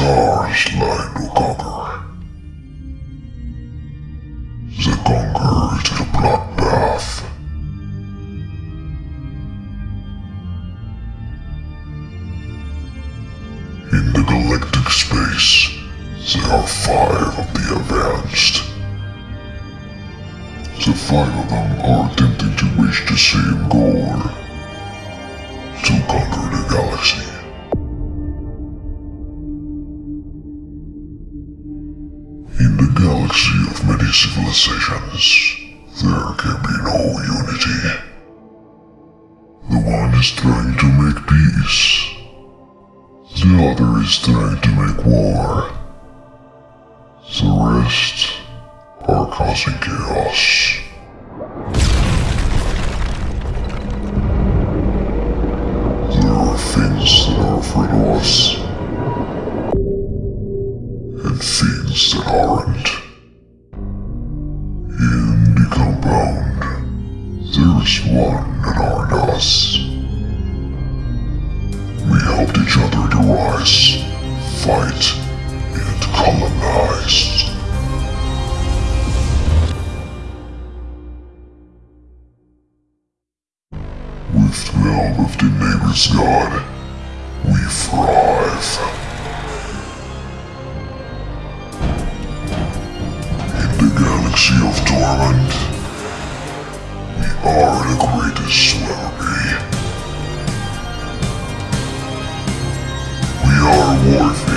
hardest line to conquer. The conqueror to the bloodbath. In the galactic space, there are five of the advanced. The five of them are attempting to reach the same goal. To conquer galaxy of many civilizations, there can be no unity. The one is trying to make peace. The other is trying to make war. The rest are causing chaos. In the compound, there's one that aren't us. We helped each other to rise, fight, and colonize. With the help of the neighbor's god, we thrive. the galaxy of Torment, we are the greatest celebrity. We are worthy.